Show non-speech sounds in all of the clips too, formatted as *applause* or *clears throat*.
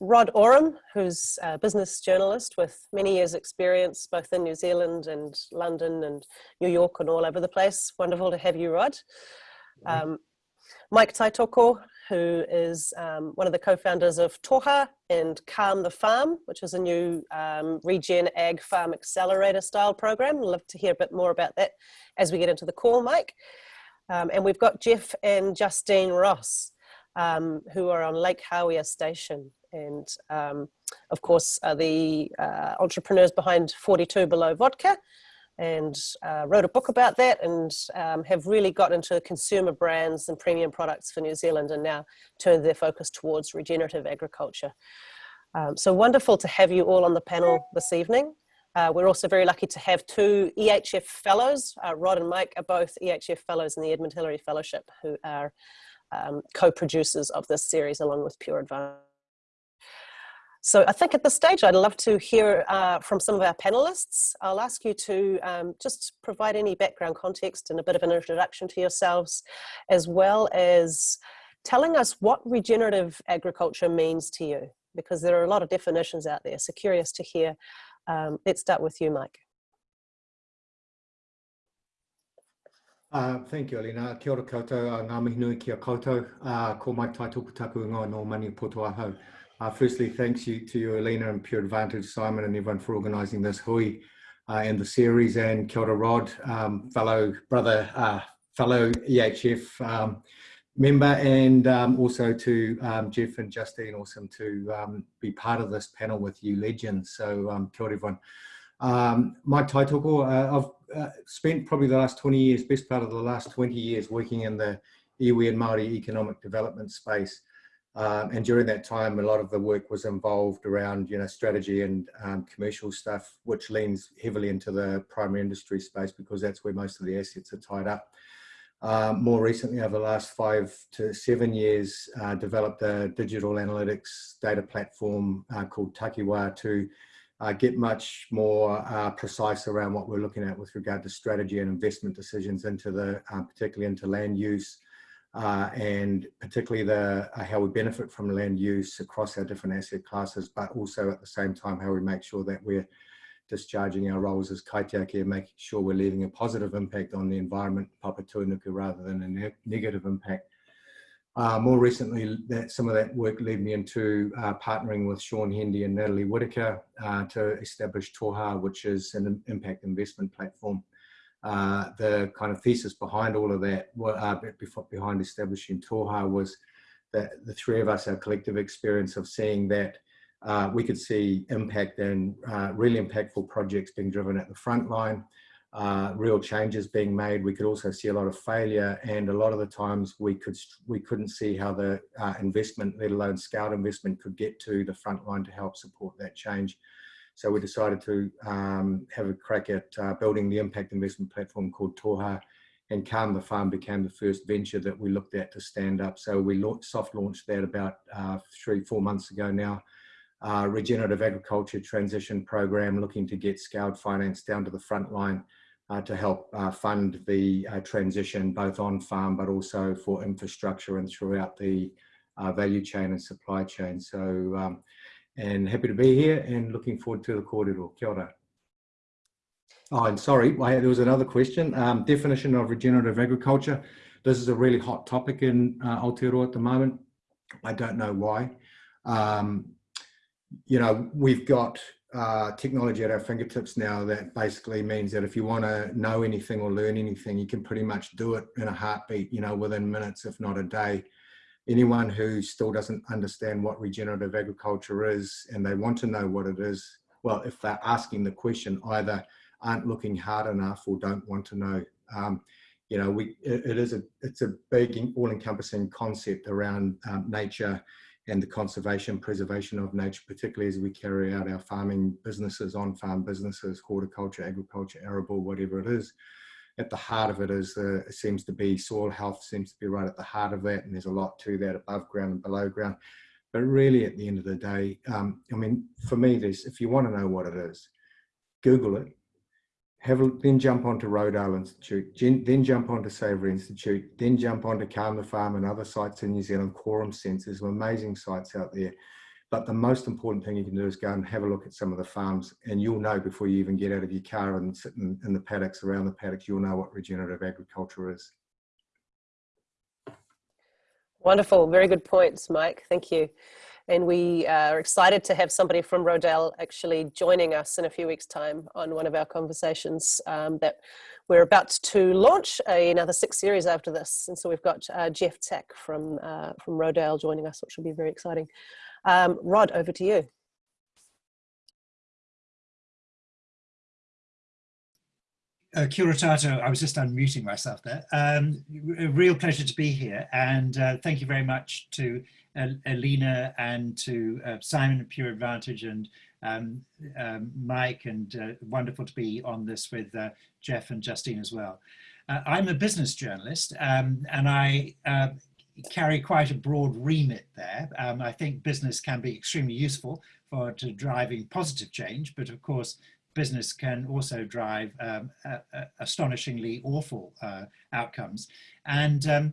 Rod Oram, who's a business journalist with many years experience both in New Zealand and London and New York and all over the place. Wonderful to have you, Rod. Um, Mike Taitoko, who is um, one of the co-founders of Toha and Calm the Farm, which is a new um, regen ag farm accelerator style program. Love to hear a bit more about that as we get into the call, Mike. Um, and we've got Geoff and Justine Ross, um, who are on Lake Hawea Station. And um, of course, are the uh, entrepreneurs behind 42 Below Vodka, and uh, wrote a book about that and um, have really got into consumer brands and premium products for New Zealand and now turned their focus towards regenerative agriculture. Um, so wonderful to have you all on the panel this evening. Uh, we're also very lucky to have two EHF fellows. Uh, Rod and Mike are both EHF fellows in the Edmund Hillary Fellowship who are um, co-producers of this series along with Pure Advantage. So I think at this stage, I'd love to hear uh, from some of our panelists. I'll ask you to um, just provide any background context and a bit of an introduction to yourselves, as well as telling us what regenerative agriculture means to you, because there are a lot of definitions out there. So curious to hear. Um, let's start with you, Mike. Uh, thank you, Alina. Kia ora koutou, uh, ngā mihi nui kia koutou. Uh, ko mai tai tuku taku ngā no mani poto ahau. Uh, firstly, thanks you to you, Alina and Pure Advantage, Simon and everyone for organising this hui uh, and the series and Kia ora Rod, um, fellow brother, uh, fellow EHF um, member and um, also to um, Geoff and Justine, awesome to um, be part of this panel with you legends. So um, kia ora everyone. Um, my taitoko, uh, I've uh, spent probably the last 20 years, best part of the last 20 years working in the iwi and Māori economic development space. Um, and during that time, a lot of the work was involved around, you know, strategy and um, commercial stuff, which leans heavily into the primary industry space because that's where most of the assets are tied up. Um, more recently, over the last five to seven years, uh, developed a digital analytics data platform uh, called Takiwa to uh, get much more uh, precise around what we're looking at with regard to strategy and investment decisions into the, uh, particularly into land use, uh, and particularly the uh, how we benefit from land use across our different asset classes, but also at the same time how we make sure that we're discharging our roles as kaitiaki and making sure we're leaving a positive impact on the environment, Papatūānuku, rather than a ne negative impact. Uh, more recently, that some of that work led me into uh, partnering with Shaun Hendy and Natalie Whitaker uh, to establish Toha, which is an impact investment platform. Uh, the kind of thesis behind all of that, uh, behind establishing Toha was that the three of us, our collective experience of seeing that uh, we could see impact and really impactful projects being driven at the front line, uh, real changes being made. We could also see a lot of failure and a lot of the times we, could, we couldn't see how the uh, investment, let alone scaled investment, could get to the front line to help support that change. So we decided to um, have a crack at uh, building the impact investment platform called Toha and Calm the Farm became the first venture that we looked at to stand up. So we soft launched that about uh, three, four months ago now. Uh, regenerative agriculture transition program looking to get scaled finance down to the front line to help uh, fund the uh, transition both on farm but also for infrastructure and throughout the uh, value chain and supply chain. So um, and happy to be here and looking forward to the kōrero. Kia ora. Oh, and sorry, there was another question. Um, definition of regenerative agriculture. This is a really hot topic in uh, Aotearoa at the moment. I don't know why. Um, you know, we've got uh, technology at our fingertips now that basically means that if you want to know anything or learn anything, you can pretty much do it in a heartbeat, you know, within minutes, if not a day anyone who still doesn't understand what regenerative agriculture is and they want to know what it is, well, if they're asking the question, either aren't looking hard enough or don't want to know. Um, you know, we, it, it is a, it's a big all-encompassing concept around um, nature and the conservation, preservation of nature, particularly as we carry out our farming businesses, on-farm businesses, horticulture, agriculture, arable, whatever it is. At the heart of it is uh, it seems to be soil health seems to be right at the heart of that and there's a lot to that above ground and below ground. But really at the end of the day um, i mean for me there's if you want to know what it is google it have a, then jump onto Rodale Institute, then jump onto Savory Institute, then jump onto the Farm and other sites in New Zealand, Quorum Sense. There's amazing sites out there. But the most important thing you can do is go and have a look at some of the farms and you'll know before you even get out of your car and sit in, in the paddocks, around the paddocks, you'll know what regenerative agriculture is. Wonderful, very good points, Mike. Thank you. And we are excited to have somebody from Rodale actually joining us in a few weeks' time on one of our conversations um, that we're about to launch another six series after this. And so we've got uh, Jeff Tack from, uh, from Rodale joining us, which will be very exciting. Um, Rod, over to you. Uh, I was just unmuting myself there. Um, a real pleasure to be here and uh, thank you very much to Alina and to uh, Simon Pure Advantage and um, um, Mike and uh, wonderful to be on this with uh, Geoff and Justine as well. Uh, I'm a business journalist um, and I uh, carry quite a broad remit there. Um, I think business can be extremely useful for to driving positive change, but of course business can also drive um, astonishingly awful uh, outcomes. And um,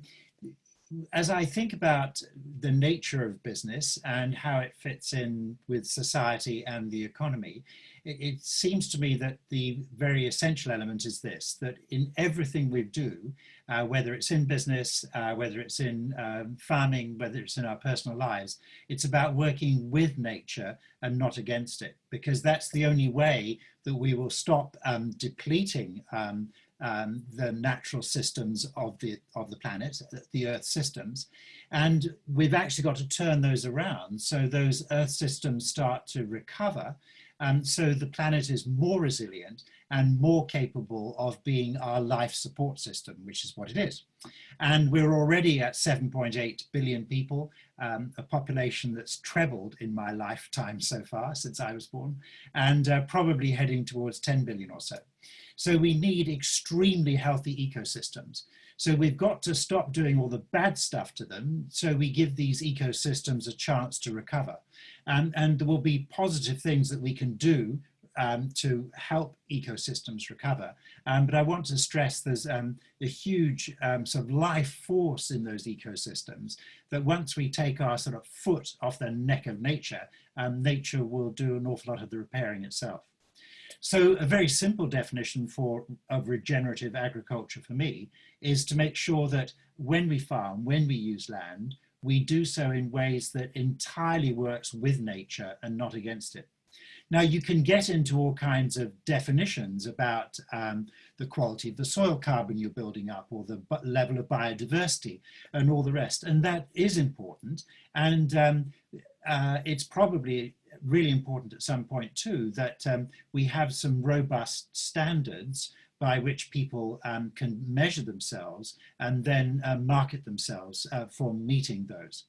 as I think about the nature of business and how it fits in with society and the economy, it, seems to me that the very essential element is this, that in everything we do, uh, whether it's in business, uh, whether it's in um, farming, whether it's in our personal lives, it's about working with nature and not against it, because that's the only way that we will stop um, depleting um, um, the natural systems of the of the planet, the Earth systems, and we've actually got to turn those around so those Earth systems start to recover, um, so the planet is more resilient and more capable of being our life support system, which is what it is. And we're already at 7.8 billion people, um, a population that's trebled in my lifetime so far since I was born, and uh, probably heading towards 10 billion or so. So we need extremely healthy ecosystems. So we've got to stop doing all the bad stuff to them so we give these ecosystems a chance to recover. Um, and there will be positive things that we can do um, to help ecosystems recover. Um, but I want to stress there's um, a huge um, sort of life force in those ecosystems that once we take our sort of foot off the neck of nature, um, nature will do an awful lot of the repairing itself. So a very simple definition for of regenerative agriculture for me is to make sure that when we farm, when we use land, we do so in ways that entirely works with nature and not against it. Now you can get into all kinds of definitions about um, the quality of the soil carbon you're building up or the level of biodiversity and all the rest. And that is important. And um, uh, it's probably really important at some point too that um, we have some robust standards by which people um, can measure themselves and then uh, market themselves uh, for meeting those.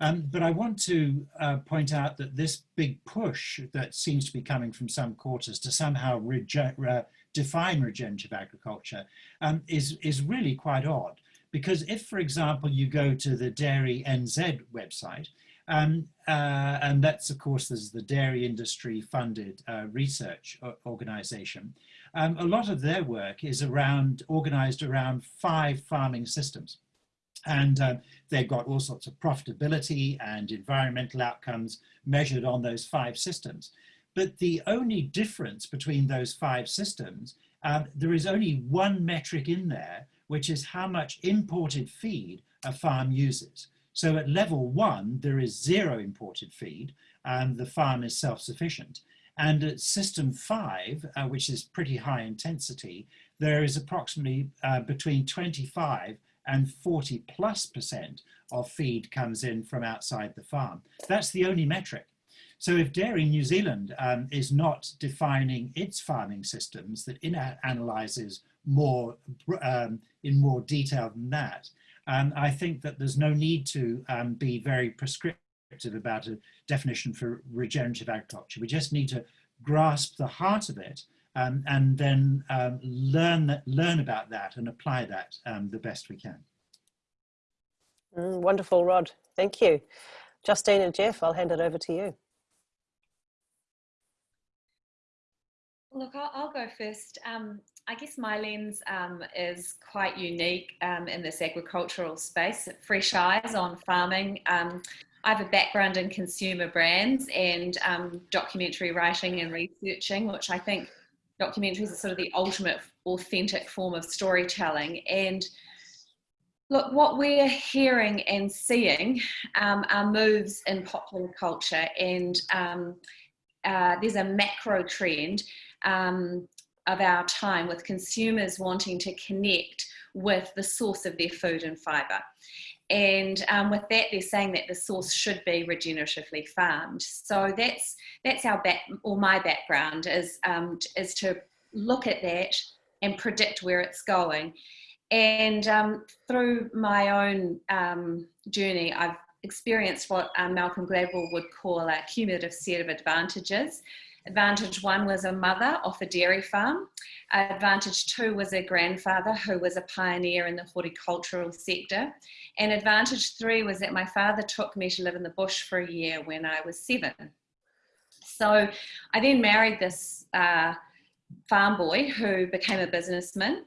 Um, but I want to uh, point out that this big push that seems to be coming from some quarters to somehow define regenerative agriculture um, is, is really quite odd. Because if, for example, you go to the Dairy NZ website, um, uh, and that's, of course, there's the dairy industry funded uh, research organization. Um, a lot of their work is around, organized around five farming systems. And uh, they've got all sorts of profitability and environmental outcomes measured on those five systems. But the only difference between those five systems, um, there is only one metric in there, which is how much imported feed a farm uses. So at level one, there is zero imported feed and the farm is self-sufficient. And at system five, uh, which is pretty high intensity, there is approximately uh, between 25 and 40 plus percent of feed comes in from outside the farm. That's the only metric. So if Dairy New Zealand um, is not defining its farming systems that analyzes more um, in more detail than that, um, I think that there's no need to um, be very prescriptive about a definition for regenerative agriculture. We just need to grasp the heart of it um, and then um, learn, that, learn about that and apply that um, the best we can. Mm, wonderful, Rod. Thank you. Justine and Geoff, I'll hand it over to you. Look, I'll, I'll go first. Um, I guess my lens um, is quite unique um, in this agricultural space. Fresh eyes on farming. Um, I have a background in consumer brands and um, documentary writing and researching, which I think documentaries are sort of the ultimate authentic form of storytelling. And look, what we're hearing and seeing um, are moves in popular culture, and um, uh, there's a macro trend um, of our time with consumers wanting to connect with the source of their food and fibre. And um, with that, they're saying that the source should be regeneratively farmed. So that's that's our back or my background is um, is to look at that and predict where it's going. And um, through my own um, journey, I've experienced what um, Malcolm Gladwell would call a cumulative set of advantages. Advantage one was a mother off a dairy farm. Advantage two was a grandfather who was a pioneer in the horticultural sector. And advantage three was that my father took me to live in the bush for a year when I was seven. So I then married this uh, farm boy who became a businessman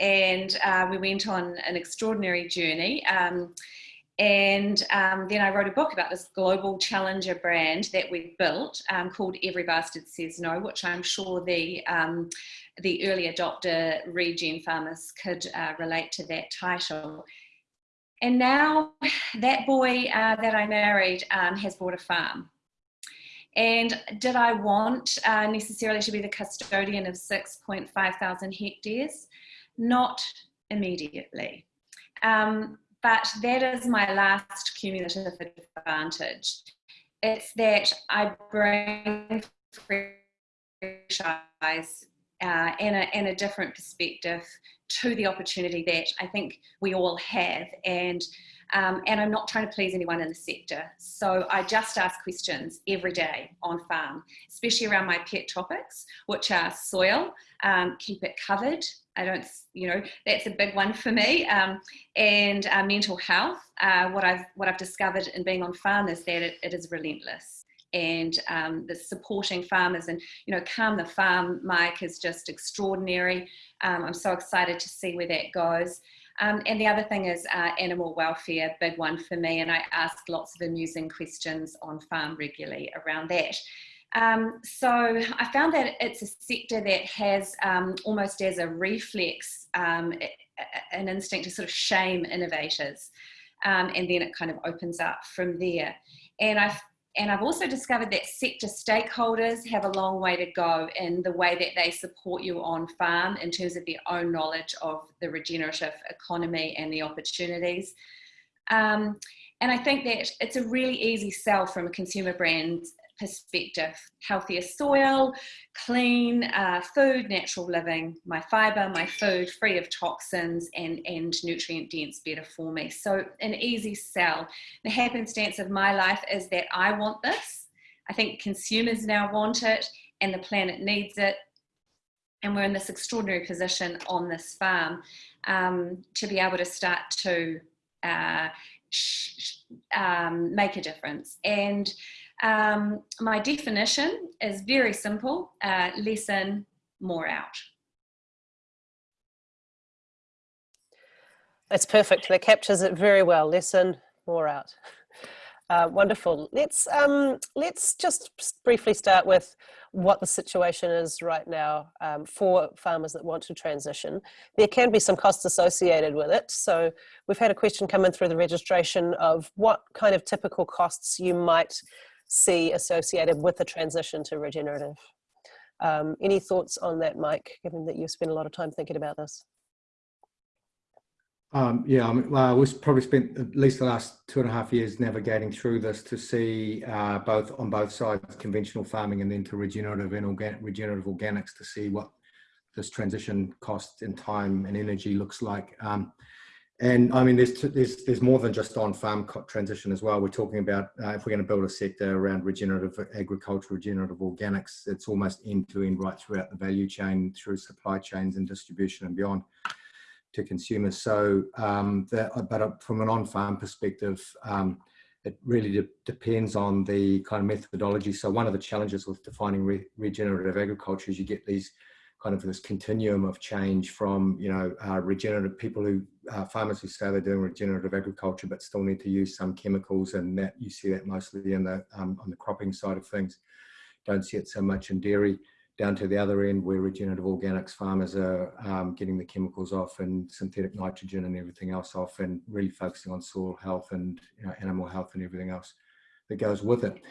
and uh, we went on an extraordinary journey. Um, and um, then I wrote a book about this global challenger brand that we built um, called Every Bastard Says No, which I'm sure the, um, the early adopter regen farmers could uh, relate to that title. And now that boy uh, that I married um, has bought a farm. And did I want uh, necessarily to be the custodian of 6.5 thousand hectares? Not immediately. Um, but that is my last cumulative advantage. It's that I bring fresh eyes uh, and, a, and a different perspective to the opportunity that I think we all have. And um, and I'm not trying to please anyone in the sector. So I just ask questions every day on farm, especially around my pet topics, which are soil, um, keep it covered. I don't, you know, that's a big one for me. Um, and uh, mental health. Uh, what I've what I've discovered in being on farm is that it, it is relentless and um, the supporting farmers and you know calm the farm mike is just extraordinary um, i'm so excited to see where that goes um, and the other thing is uh, animal welfare, big one for me, and I ask lots of amusing questions on farm regularly around that. Um, so I found that it's a sector that has um, almost as a reflex um, an instinct to sort of shame innovators. Um, and then it kind of opens up from there. And I and I've also discovered that sector stakeholders have a long way to go in the way that they support you on farm in terms of their own knowledge of the regenerative economy and the opportunities. Um, and I think that it's a really easy sell from a consumer brand perspective. Healthier soil, clean uh, food, natural living, my fibre, my food, free of toxins and, and nutrient dense, better for me. So an easy sell. The happenstance of my life is that I want this. I think consumers now want it and the planet needs it. And we're in this extraordinary position on this farm um, to be able to start to uh, um, make a difference. And um, my definition is very simple, uh, less in, more out. That's perfect. That captures it very well. Listen, more out. *laughs* Uh, wonderful. Let's um, let's just briefly start with what the situation is right now um, for farmers that want to transition. There can be some costs associated with it. So we've had a question come in through the registration of what kind of typical costs you might see associated with the transition to regenerative. Um, any thoughts on that, Mike, given that you've spent a lot of time thinking about this? Um, yeah, I mean, well, we've probably spent at least the last two and a half years navigating through this to see uh, both on both sides, conventional farming and then to regenerative and organic, regenerative organics to see what this transition cost in time and energy looks like. Um, and I mean, there's, there's, there's more than just on farm transition as well. We're talking about uh, if we're going to build a sector around regenerative agriculture, regenerative organics, it's almost end to end right throughout the value chain, through supply chains and distribution and beyond to consumers. So, um, that, but uh, from an on-farm perspective, um, it really de depends on the kind of methodology. So one of the challenges with defining re regenerative agriculture is you get these kind of this continuum of change from you know uh, regenerative people who uh, farmers who say they're doing regenerative agriculture but still need to use some chemicals and that you see that mostly in the um, on the cropping side of things don't see it so much in dairy down to the other end where regenerative organics farmers are um, getting the chemicals off and synthetic nitrogen and everything else off and really focusing on soil health and you know, animal health and everything else that goes with it.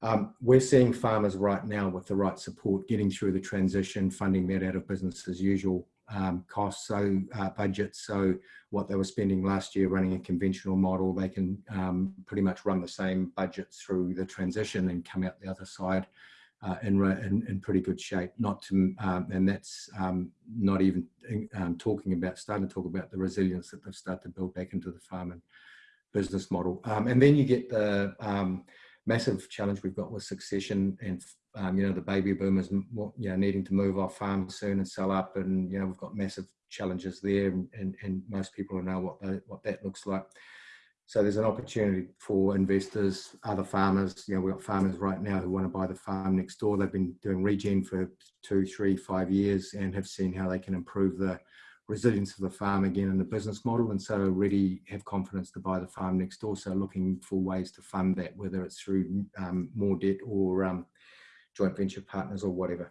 Um, we're seeing farmers right now with the right support getting through the transition, funding that out of business as usual um, costs, so uh, budgets. So what they were spending last year running a conventional model, they can um, pretty much run the same budgets through the transition and come out the other side uh, in, in, in, pretty good shape. Not to, um, and that's um, not even um, talking about, starting to talk about the resilience that they've started to build back into the farm and business model. Um, and then you get the massive challenge we've got with succession and um, you know the baby boomers you know needing to move off farm soon and sell up and you know we've got massive challenges there and, and, and most people know what they, what that looks like. So there's an opportunity for investors other farmers you know we've got farmers right now who want to buy the farm next door. They've been doing regen for two three five years and have seen how they can improve the resilience of the farm again in the business model and so already have confidence to buy the farm next door. So looking for ways to fund that whether it's through um, more debt or um, joint venture partners or whatever.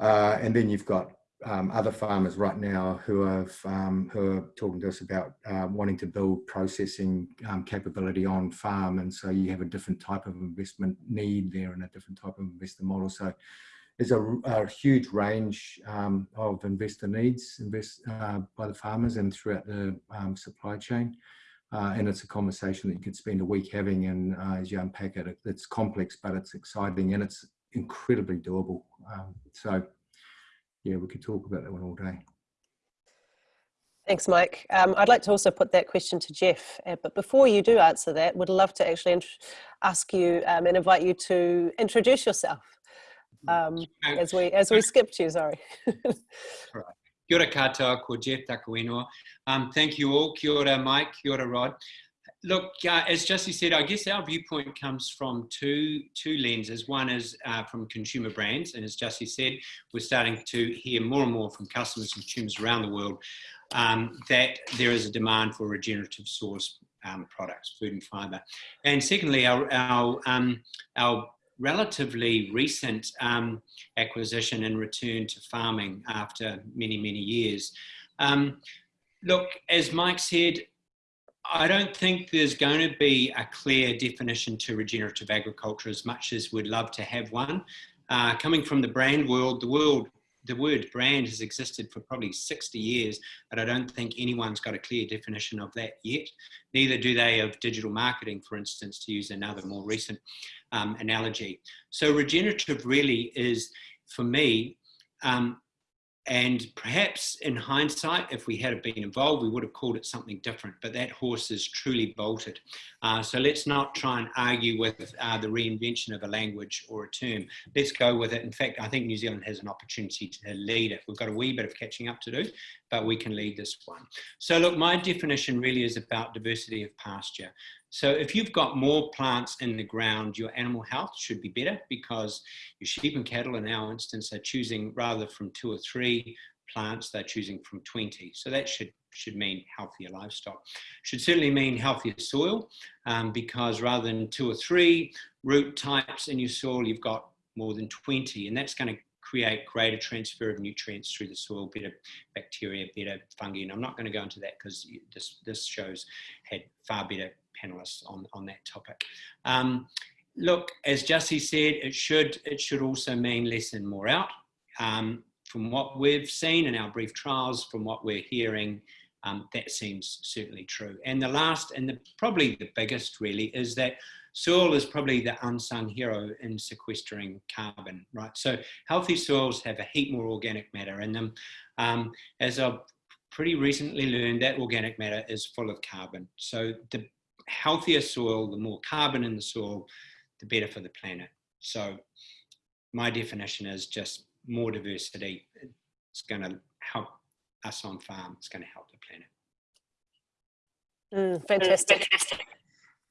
Uh, and then you've got um, other farmers right now who have um, who are talking to us about uh, wanting to build processing um, capability on farm. And so you have a different type of investment need there and a different type of investor model. So there's a, a huge range um, of investor needs invest, uh, by the farmers and throughout the um, supply chain. Uh, and it's a conversation that you could spend a week having and uh, as you unpack it, it's complex, but it's exciting and it's incredibly doable. Um, so yeah, we could talk about that one all day. Thanks, Mike. Um, I'd like to also put that question to Geoff, uh, but before you do answer that, would love to actually ask you um, and invite you to introduce yourself um, as we as we skipped you. Sorry. *laughs* right. Kia ora katoa, ko Geoff Takuino. Um, thank you all. Kia ora, Mike. Kia ora, Rod. Look, uh, as Jussie said, I guess our viewpoint comes from two two lenses. One is uh, from consumer brands, and as Jussie said, we're starting to hear more and more from customers and consumers around the world um, that there is a demand for regenerative source um, products, food and fibre. And secondly, our our um, our relatively recent um, acquisition and return to farming after many, many years. Um, look, as Mike said, I don't think there's going to be a clear definition to regenerative agriculture as much as we'd love to have one. Uh, coming from the brand world, the world the word brand has existed for probably 60 years, but I don't think anyone's got a clear definition of that yet. Neither do they of digital marketing, for instance, to use another more recent um, analogy. So regenerative really is, for me, um, and perhaps in hindsight, if we had been involved, we would have called it something different, but that horse is truly bolted. Uh, so let's not try and argue with uh, the reinvention of a language or a term. Let's go with it. In fact, I think New Zealand has an opportunity to lead it. We've got a wee bit of catching up to do, but we can lead this one. So look, my definition really is about diversity of pasture. So if you've got more plants in the ground, your animal health should be better because your sheep and cattle in our instance are choosing rather from two or three plants, they're choosing from 20. So that should, should mean healthier livestock. Should certainly mean healthier soil um, because rather than two or three root types in your soil, you've got more than 20 and that's going to create greater transfer of nutrients through the soil, better bacteria, better fungi. And I'm not going to go into that because this, this show's had far better panelists on, on that topic. Um, look, as Jussie said, it should, it should also mean less and more out. Um, from what we've seen in our brief trials, from what we're hearing, um, that seems certainly true. And the last, and the, probably the biggest really, is that soil is probably the unsung hero in sequestering carbon, right? So healthy soils have a heap more organic matter in them. Um, as I've pretty recently learned, that organic matter is full of carbon. So the healthier soil, the more carbon in the soil, the better for the planet. So my definition is just more diversity. It's going to help us on farm. It's going to help the planet. Mm, fantastic.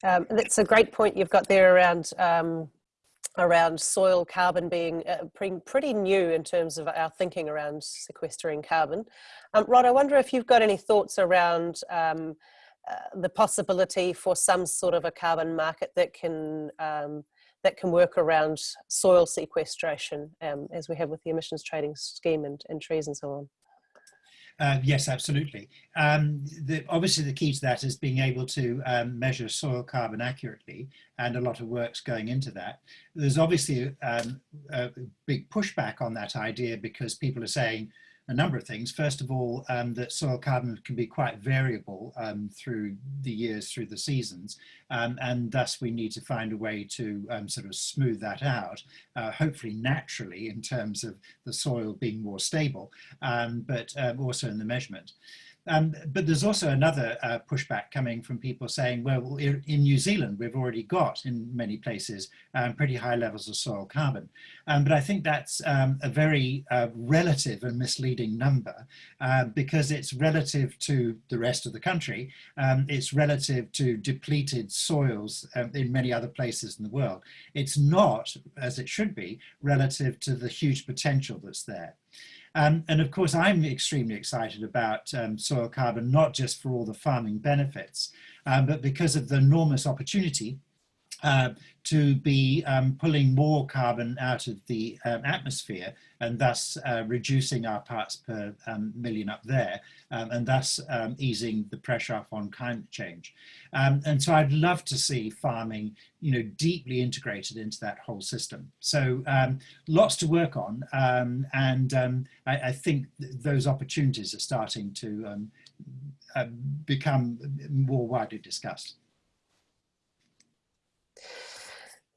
Um, that's a great point you've got there around um, around soil carbon being uh, pretty, new in terms of our thinking around sequestering carbon. Um, Rod, I wonder if you've got any thoughts around um, the possibility for some sort of a carbon market that can um, that can work around soil sequestration um, as we have with the emissions trading scheme and, and trees and so on. Uh, yes, absolutely. Um, the, obviously, the key to that is being able to um, measure soil carbon accurately, and a lot of work's going into that. There's obviously um, a big pushback on that idea because people are saying, a number of things. First of all, um, that soil carbon can be quite variable um, through the years, through the seasons, um, and thus we need to find a way to um, sort of smooth that out, uh, hopefully naturally in terms of the soil being more stable, um, but um, also in the measurement. Um, but there's also another uh, pushback coming from people saying, well, in New Zealand, we've already got in many places um, pretty high levels of soil carbon. Um, but I think that's um, a very uh, relative and misleading number uh, because it's relative to the rest of the country. Um, it's relative to depleted soils in many other places in the world. It's not, as it should be, relative to the huge potential that's there. Um, and of course, I'm extremely excited about um, soil carbon, not just for all the farming benefits, um, but because of the enormous opportunity uh, to be um, pulling more carbon out of the um, atmosphere and thus uh, reducing our parts per um, million up there um, and thus um, easing the pressure up on climate change. Um, and so I'd love to see farming you know, deeply integrated into that whole system. So lots to work on and I, I, think th those opportunities are starting to uh, become more widely discussed.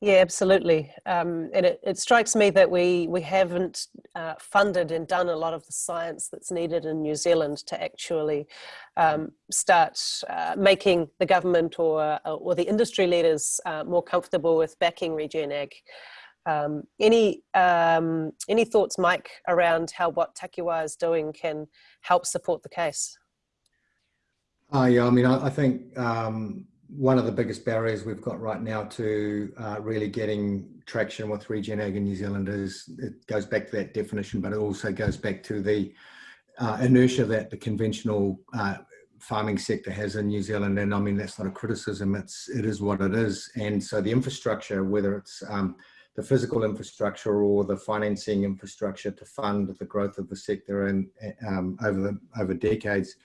Yeah, absolutely. Um, and it, it, strikes me that we, we haven't uh, funded and done a lot of the science that's needed in New Zealand to actually um, start uh, making the government or, uh, or the industry leaders uh, more comfortable with backing Regen Ag. Um, any, um, any thoughts, Mike, around how what Takiwā is doing can help support the case? Uh, yeah, I mean, I, I think um, one of the biggest barriers we've got right now to uh, really getting traction with regen ag in New Zealand is it goes back to that definition, but it also goes back to the uh, inertia that the conventional uh, farming sector has in New Zealand. And I mean, that's not a criticism, it's, it is what it is. And so the infrastructure, whether it's um, the physical infrastructure or the financing infrastructure to fund the growth of the sector and um, over, the, over decades,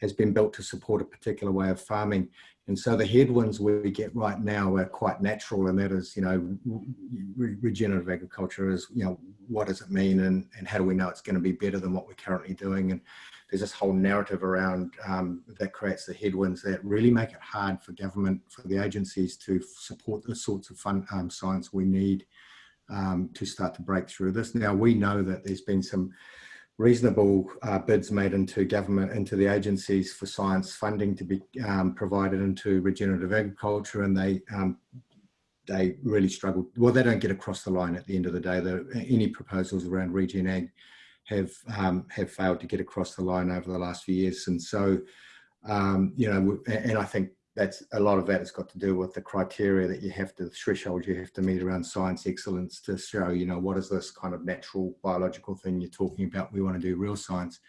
has been built to support a particular way of farming. And so the headwinds we get right now are quite natural, and that is, you know, re regenerative agriculture is, you know, what does it mean, and, and how do we know it's going to be better than what we're currently doing? And there's this whole narrative around um, that creates the headwinds that really make it hard for government, for the agencies to support the sorts of fun, um, science we need um, to start to break through this. Now we know that there's been some reasonable uh, bids made into government, into the agencies for science funding to be um, provided into regenerative agriculture and they um, they really struggled. Well, they don't get across the line at the end of the day. The, any proposals around regen ag have um, have failed to get across the line over the last few years. And so, um, you know, and I think that's a lot of that has got to do with the criteria that you have to the threshold you have to meet around science excellence to show you know what is this kind of natural biological thing you're talking about we want to do real science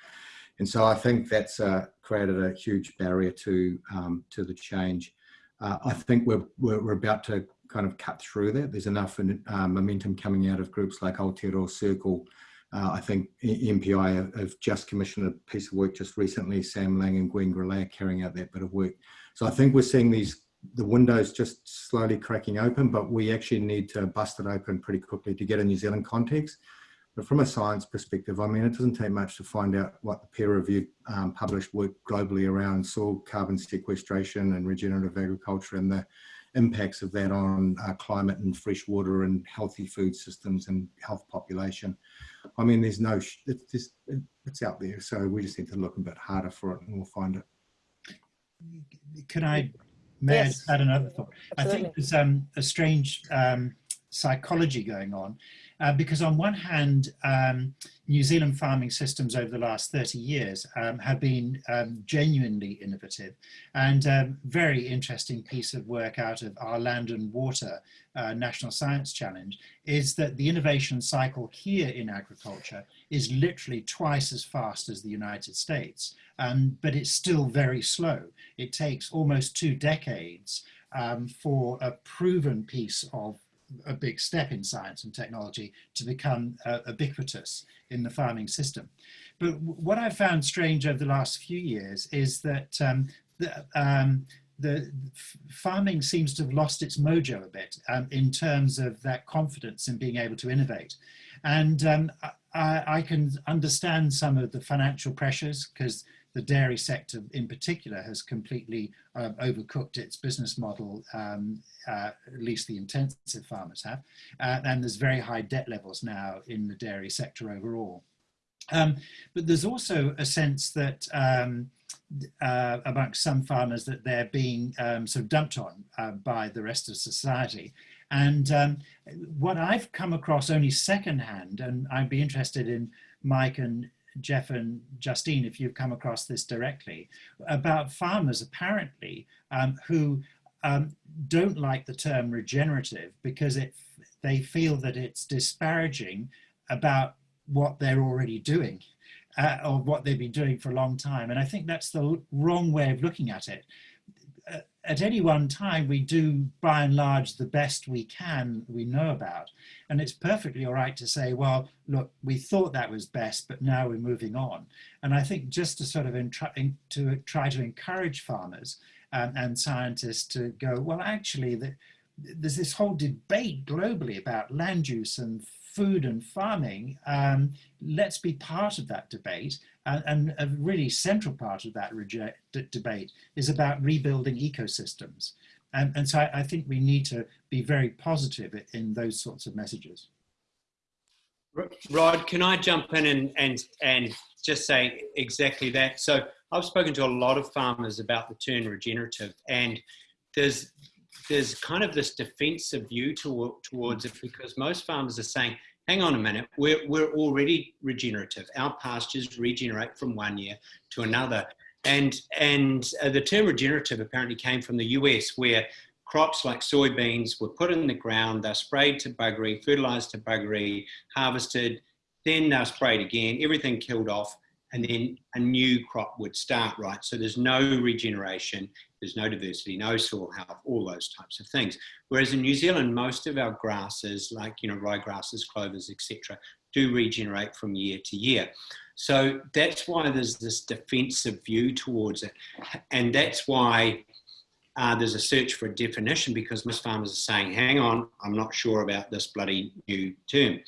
and so i think that's uh, created a huge barrier to um, to the change uh, i think we're, we're, we're about to kind of cut through that there's enough uh, momentum coming out of groups like Aotearoa Circle uh, I think MPI have just commissioned a piece of work just recently. Sam Lang and Gwen Grelet are carrying out that bit of work. So I think we're seeing these the windows just slowly cracking open, but we actually need to bust it open pretty quickly to get a New Zealand context. But from a science perspective, I mean, it doesn't take much to find out what the peer-reviewed um, published work globally around soil carbon sequestration and regenerative agriculture and the impacts of that on uh, climate and fresh water and healthy food systems and health population. I mean, there's no, it's just, it's out there. So we just need to look a bit harder for it and we'll find it. Can I, may yes. I add another thought? Absolutely. I think there's um, a strange um, psychology going on. Uh, because on one hand, um, New Zealand farming systems over the last 30 years um, have been um, genuinely innovative and um, very interesting piece of work out of our Land and Water uh, National Science Challenge is that the innovation cycle here in agriculture is literally twice as fast as the United States, um, but it's still very slow. It takes almost two decades um, for a proven piece of a big step in science and technology to become uh, ubiquitous in the farming system. But what I've found strange over the last few years is that um, the, um, the farming seems to have lost its mojo a bit um, in terms of that confidence in being able to innovate. And I, I, can understand some of the financial pressures because the dairy sector in particular has completely uh, overcooked its business model, um, uh, at least the intensive farmers have. Uh, and there's very high debt levels now in the dairy sector overall. Um, but there's also a sense that um, uh, amongst some farmers that they're being um, sort of dumped on uh, by the rest of society. And um, what I've come across only secondhand, and I'd be interested in Mike and Geoff and Justine, if you've come across this directly, about farmers apparently um, who um, don't like the term regenerative because it, they feel that it's disparaging about what they're already doing uh, or what they've been doing for a long time. And I think that's the wrong way of looking at it at any one time, we do by and large the best we can we know about. And it's perfectly all right to say, well, look, we thought that was best, but now we're moving on. And I think just to sort of to try to encourage farmers um, and scientists to go, well, actually, the, there's this whole debate globally about land use and food and farming. Um, let's be part of that debate and, and a really central part of that debate is about rebuilding ecosystems. And, and so I, I, think we need to be very positive in those sorts of messages. Rod, can I jump in and, and, and just say exactly that? So I've spoken to a lot of farmers about the term regenerative and there's, there's kind of this defensive view to, towards it because most farmers are saying, hang on a minute, we're, we're already regenerative. Our pastures regenerate from one year to another. And, and uh, the term regenerative apparently came from the US where crops like soybeans were put in the ground, they're sprayed to buggery, fertilized to buggery, harvested, then they're sprayed again, everything killed off, and then a new crop would start, right? So there's no regeneration, there's no diversity, no soil health, all those types of things. Whereas in New Zealand, most of our grasses, like, you know, ryegrasses, clovers, etc., do regenerate from year to year. So that's why there's this defensive view towards it. And that's why uh, there's a search for a definition because most farmers are saying, hang on, I'm not sure about this bloody new term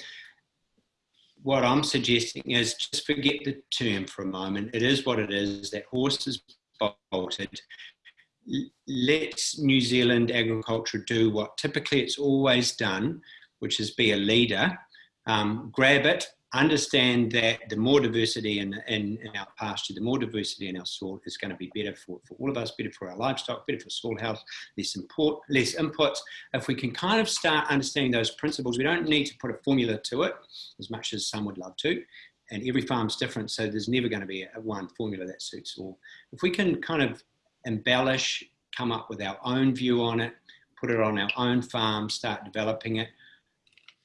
what I'm suggesting is just forget the term for a moment. It is what it is. That horse is bolted. Let New Zealand agriculture do what typically it's always done, which is be a leader. Um, grab it, understand that the more diversity in, in, in, our pasture, the more diversity in our soil is going to be better for, for all of us, better for our livestock, better for soil health, less, import, less inputs. If we can kind of start understanding those principles, we don't need to put a formula to it as much as some would love to. And every farm's different, so there's never going to be a, one formula that suits all. If we can kind of embellish, come up with our own view on it, put it on our own farm, start developing it,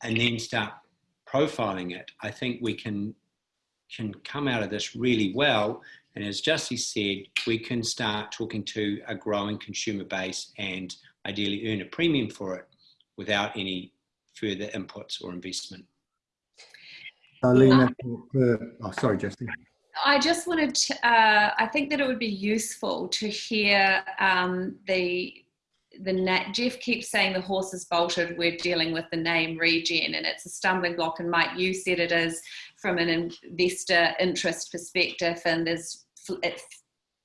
and then start profiling it, I think we can can come out of this really well. And as Justy said, we can start talking to a growing consumer base and ideally earn a premium for it without any further inputs or investment. Alina, oh, sorry, Justin. I just wanted to, uh, I think that it would be useful to hear um, the the Geoff keeps saying the horse is bolted. We're dealing with the name regen, and it's a stumbling block. And Mike, you said it is from an investor interest perspective, and there's it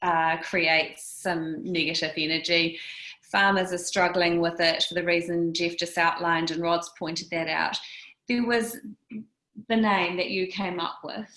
uh, creates some negative energy. Farmers are struggling with it for the reason Geoff just outlined, and Rod's pointed that out. There was the name that you came up with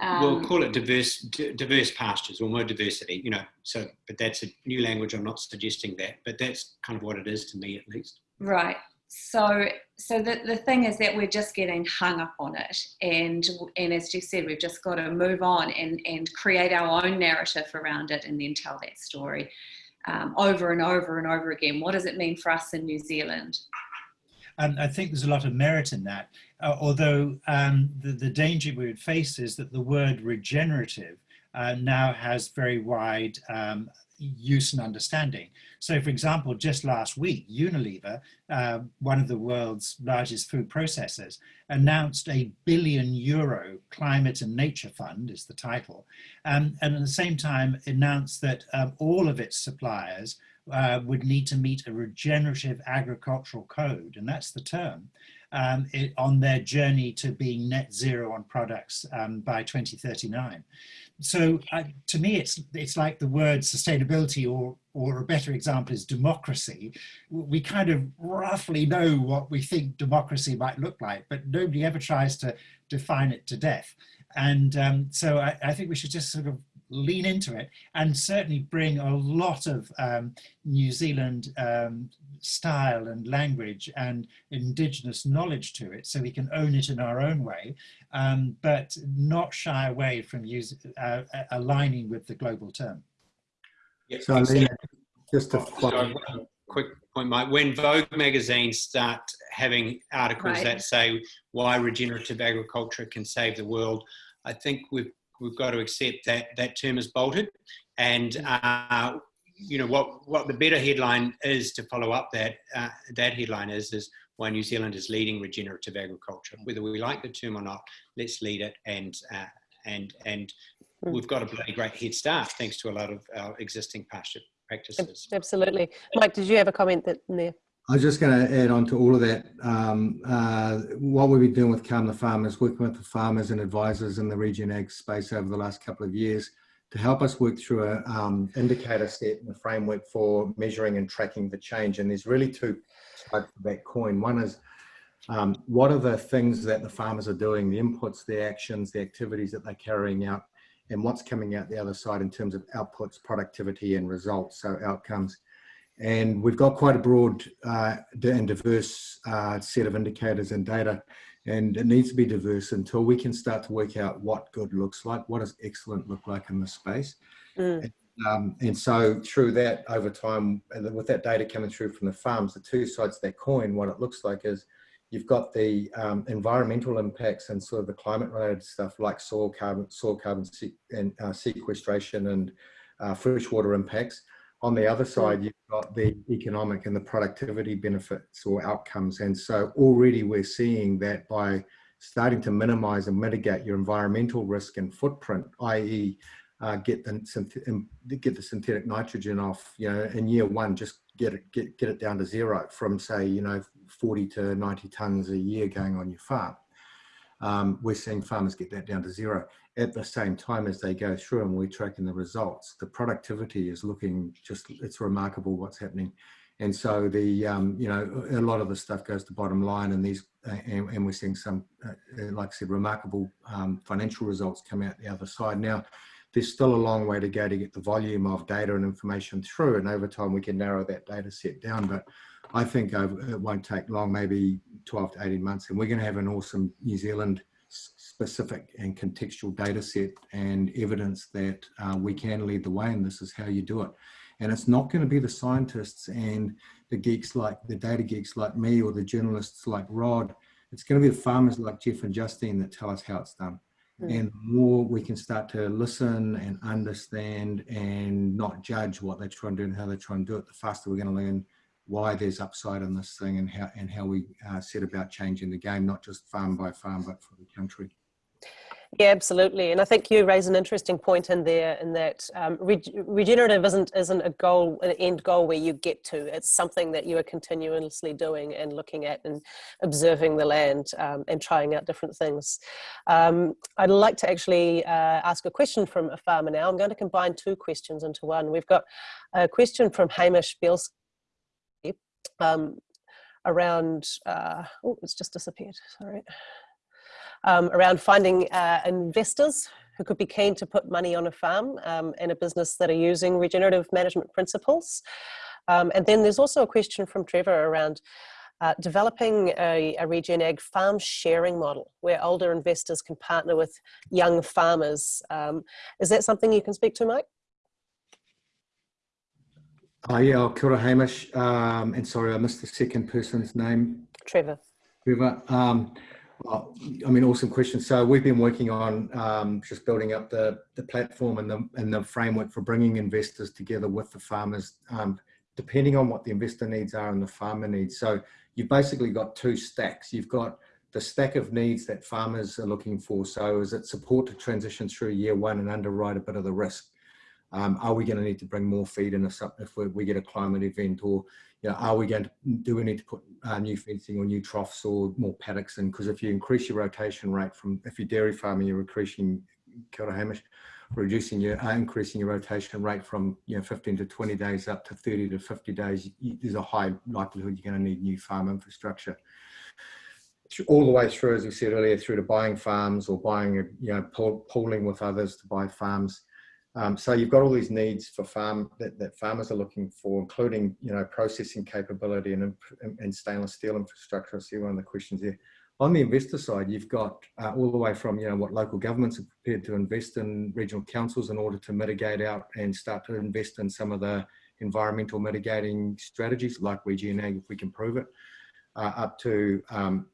um, we'll call it diverse diverse pastures or more diversity you know so but that's a new language. I'm not suggesting that but that's kind of what it is to me at least. Right. So so the, the thing is that we're just getting hung up on it. And and as you said we've just got to move on and and create our own narrative around it and then tell that story um, over and over and over again. What does it mean for us in new zealand? And I think there's a lot of merit in that, uh, although um, the, the danger we would face is that the word regenerative uh, now has very wide um, use and understanding. So for example, just last week, Unilever, uh, one of the world's largest food processors, announced a billion euro climate and nature fund is the title. Um, and at the same time announced that um, all of its suppliers uh, would need to meet a regenerative agricultural code, and that's the term, um, it, on their journey to being net zero on products um, by 2039. So uh, to me, it's it's like the word sustainability, or or a better example is democracy. We kind of roughly know what we think democracy might look like, but nobody ever tries to define it to death. And um, so I, I think we should just sort of lean into it and certainly bring a lot of um, New Zealand um, style and language and indigenous knowledge to it so we can own it in our own way, um, but not shy away from use, uh, aligning with the global term. Yeah, so exactly. just a oh, quick point, Mike. When Vogue magazine start having articles right. that say why regenerative agriculture can save the world, I think we've we've got to accept that that term is bolted and mm. uh, you know what what the better headline is to follow up that uh, that headline is is why New Zealand is leading regenerative agriculture whether we like the term or not let's lead it and uh, and and mm. we've got a bloody great head start thanks to a lot of our existing pasture practices absolutely Mike did you have a comment that in there I was just going to add on to all of that. Um, uh, what we've been doing with Calm the Farmers, working with the farmers and advisors in the Regen ag space over the last couple of years to help us work through an um, indicator set and a framework for measuring and tracking the change. And there's really two sides to that coin. One is um, what are the things that the farmers are doing, the inputs, the actions, the activities that they're carrying out, and what's coming out the other side in terms of outputs, productivity, and results, so outcomes. And we've got quite a broad uh, and diverse uh, set of indicators and data, and it needs to be diverse until we can start to work out what good looks like, what does excellent look like in the space. Mm. And, um, and so through that over time, and with that data coming through from the farms, the two sides of that coin, what it looks like is you've got the um, environmental impacts and sort of the climate related stuff like soil carbon, soil carbon and uh, sequestration and uh, freshwater impacts. On the other side, you've got the economic and the productivity benefits or outcomes. And so already we're seeing that by starting to minimize and mitigate your environmental risk and footprint, i.e. Uh, get the get the synthetic nitrogen off, you know, in year one, just get it get get it down to zero from say, you know, 40 to 90 tons a year going on your farm. Um, we're seeing farmers get that down to zero at the same time as they go through and we're tracking the results. The productivity is looking just, it's remarkable what's happening. And so the, um, you know, a lot of the stuff goes to bottom line and these, uh, and, and, we're seeing some, uh, uh, like I said, remarkable um, financial results come out the other side. Now, there's still a long way to go to get the volume of data and information through and over time we can narrow that data set down. But I think it won't take long, maybe 12 to 18 months, and we're going to have an awesome New Zealand specific and contextual data set and evidence that uh, we can lead the way and this is how you do it. And it's not going to be the scientists and the geeks like the data geeks like me or the journalists like Rod. It's going to be the farmers like Geoff and Justine that tell us how it's done. Mm. And the more we can start to listen and understand and not judge what they're trying to do and how they're trying to do it, the faster we're going to learn why there's upside on this thing and how and how we uh, set about changing the game, not just farm by farm, but for the country. Yeah, absolutely, and I think you raise an interesting point in there, in that um, re regenerative isn't isn't a goal, an end goal where you get to. It's something that you are continuously doing and looking at and observing the land um, and trying out different things. Um, I'd like to actually uh, ask a question from a farmer now. I'm going to combine two questions into one. We've got a question from Hamish Bielski um, around, uh, oh, it's just disappeared, sorry. Um, around finding uh, investors who could be keen to put money on a farm um, in a business that are using regenerative management principles. Um, and then there's also a question from Trevor around uh, developing a, a Regen Ag farm sharing model where older investors can partner with young farmers. Um, is that something you can speak to, Mike? Uh, yeah, kia ora, Hamish. Um, and sorry, I missed the second person's name. Trevor. Trevor. Um, well, I mean, awesome question. So we've been working on um, just building up the, the platform and the, and the framework for bringing investors together with the farmers, um, depending on what the investor needs are and the farmer needs. So you've basically got two stacks. You've got the stack of needs that farmers are looking for. So is it support to transition through year one and underwrite a bit of the risk? Um, are we going to need to bring more feed in if, if we, we get a climate event or you know, are we going to, do we need to put uh, new fencing or new troughs or more paddocks in? Because if you increase your rotation rate from, if you're dairy farming, you're increasing, kia Hamish, reducing your, uh, increasing your rotation rate from, you know, 15 to 20 days up to 30 to 50 days, you, there's a high likelihood you're going to need new farm infrastructure. All the way through, as we said earlier, through to buying farms or buying, you know, pooling with others to buy farms. Um, so you've got all these needs for farm that, that, farmers are looking for, including you know processing capability and, and stainless steel infrastructure. I see one of the questions there. On the investor side, you've got uh, all the way from you know what local governments are prepared to invest in regional councils in order to mitigate out and start to invest in some of the environmental mitigating strategies like Ag if we can prove it, uh, up to um,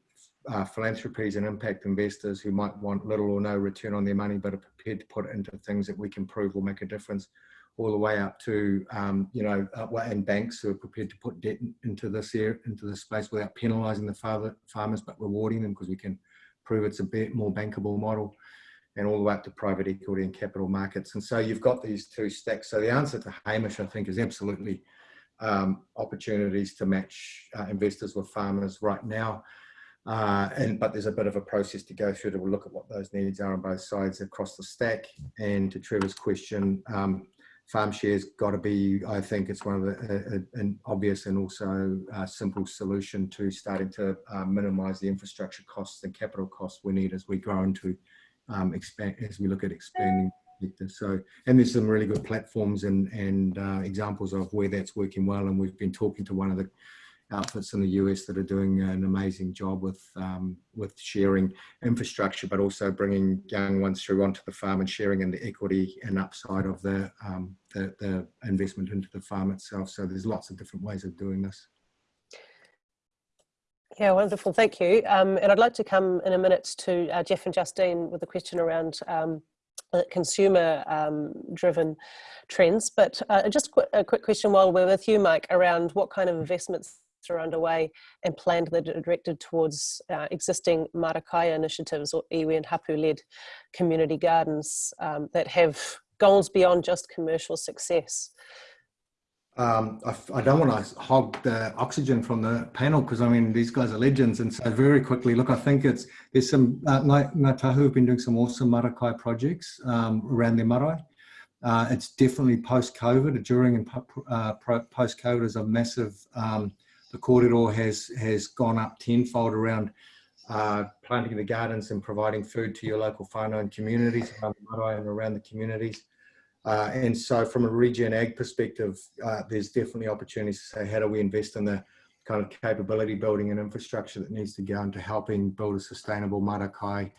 uh, philanthropies and impact investors who might want little or no return on their money, but are prepared to put it into things that we can prove will make a difference, all the way up to um, you know, uh, and banks who are prepared to put debt into this area, into this space without penalising the father, farmers, but rewarding them because we can prove it's a bit more bankable model, and all the way up to private equity and capital markets. And so you've got these two stacks. So the answer to Hamish, I think, is absolutely um, opportunities to match uh, investors with farmers right now. Uh, and but there's a bit of a process to go through to look at what those needs are on both sides across the stack. And to Trevor's question, um, farm shares got to be. I think it's one of the an obvious and also a simple solution to starting to uh, minimise the infrastructure costs and capital costs we need as we grow into um, expand as we look at expanding. So, and there's some really good platforms and and uh, examples of where that's working well. And we've been talking to one of the outfits in the US that are doing an amazing job with um, with sharing infrastructure, but also bringing young ones through onto the farm and sharing in the equity and upside of the, um, the, the investment into the farm itself. So there's lots of different ways of doing this. Yeah, wonderful. Thank you. Um, and I'd like to come in a minute to uh, Geoff and Justine with a question around um, uh, consumer um, driven trends. But uh, just a quick question while we're with you, Mike, around what kind of investments are underway and planned that are directed towards uh, existing Marakai initiatives or iwi and hapu-led community gardens um, that have goals beyond just commercial success. Um, I, I, don't want to hog the oxygen from the panel because I mean these guys are legends and so very quickly look I think it's there's some uh, Ngāi Tahu have been doing some awesome marakai projects um, around their marae uh, it's definitely post-COVID during and uh, post-COVID is a massive um, the corridor has has gone up tenfold around uh, planting the gardens and providing food to your local whānau and communities around the marae and around the communities. Uh, and so from a regen ag perspective, uh, there's definitely opportunities to say, how do we invest in the kind of capability building and infrastructure that needs to go into helping build a sustainable Marakai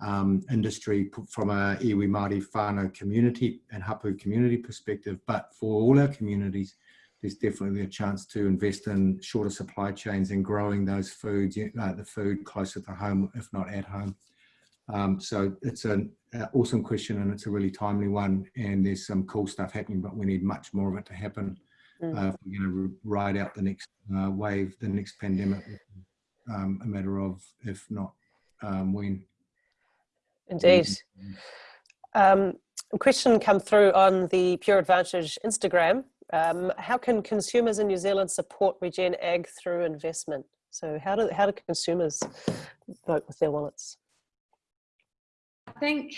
um, industry from a iwi Māori whānau community and hapu community perspective, but for all our communities, there's definitely a chance to invest in shorter supply chains and growing those foods, uh, the food closer to home, if not at home. Um, so it's an awesome question and it's a really timely one and there's some cool stuff happening, but we need much more of it to happen. Mm. Uh, if we're going to ride out the next uh, wave, the next pandemic, um, a matter of if not um, when. Indeed. Um, a question come through on the Pure Advantage Instagram um, how can consumers in New Zealand support Regen Ag through investment? So how do, how do consumers vote with their wallets? I think,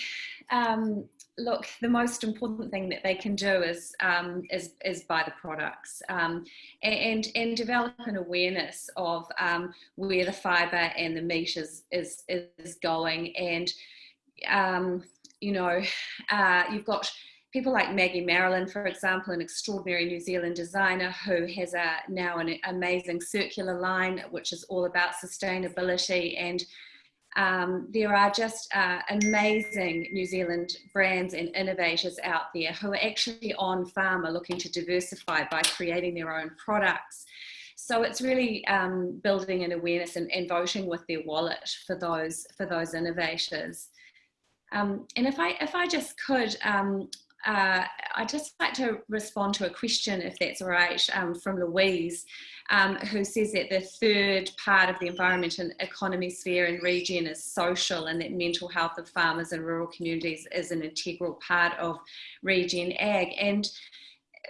um, look, the most important thing that they can do is um, is, is buy the products um, and and develop an awareness of um, where the fibre and the meat is is is going, and um, you know, uh, you've got people like Maggie Marilyn, for example, an extraordinary New Zealand designer who has a, now an amazing circular line, which is all about sustainability. And um, there are just uh, amazing New Zealand brands and innovators out there who are actually on farm are looking to diversify by creating their own products. So it's really um, building an awareness and, and, voting with their wallet for those for those innovators. Um, and if I if I just could, um, uh, I'd just like to respond to a question, if that's all right, um, from Louise, um, who says that the third part of the environment and economy sphere and region is social and that mental health of farmers and rural communities is an integral part of regen ag. And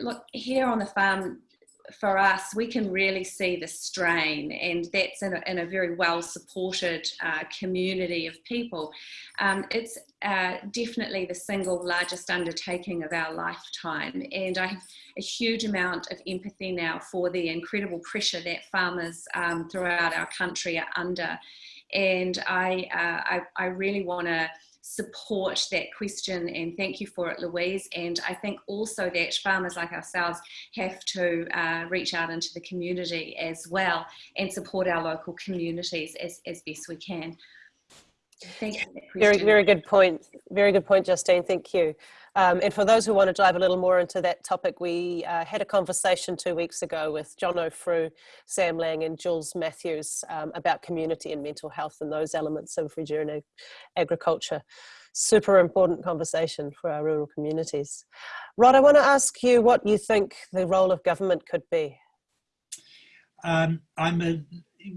look, here on the farm, for us, we can really see the strain, and that's in a, in a very well supported uh, community of people. Um, it's uh, definitely the single largest undertaking of our lifetime, and I have a huge amount of empathy now for the incredible pressure that farmers um, throughout our country are under. And I, uh, I, I really want to support that question and thank you for it Louise and I think also that farmers like ourselves have to uh, reach out into the community as well and support our local communities as, as best we can. Thank you. Very, very good point. Very good point, Justine. Thank you. Um, and for those who want to dive a little more into that topic, we uh, had a conversation two weeks ago with Jono Frew, Sam Lang and Jules Matthews um, about community and mental health and those elements of regenerative agriculture. Super important conversation for our rural communities. Rod, I want to ask you what you think the role of government could be. Um, I'm a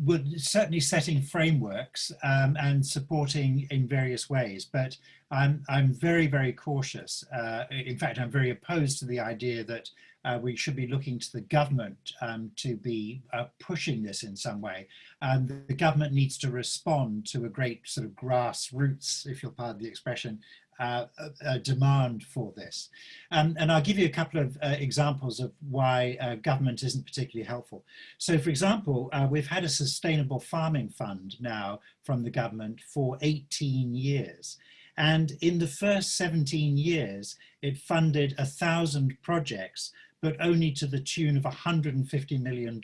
would certainly setting frameworks um, and supporting in various ways, but I'm, I'm very, very cautious. Uh, in fact, I'm very opposed to the idea that uh, we should be looking to the government um, to be uh, pushing this in some way. And the government needs to respond to a great sort of grassroots, if you'll pardon the expression, uh, a, demand for this. Um, and I'll give you a couple of uh, examples of why uh, government isn't particularly helpful. So for example, uh, we've had a sustainable farming fund now from the government for 18 years. And in the first 17 years, it funded a thousand projects but only to the tune of $150 million.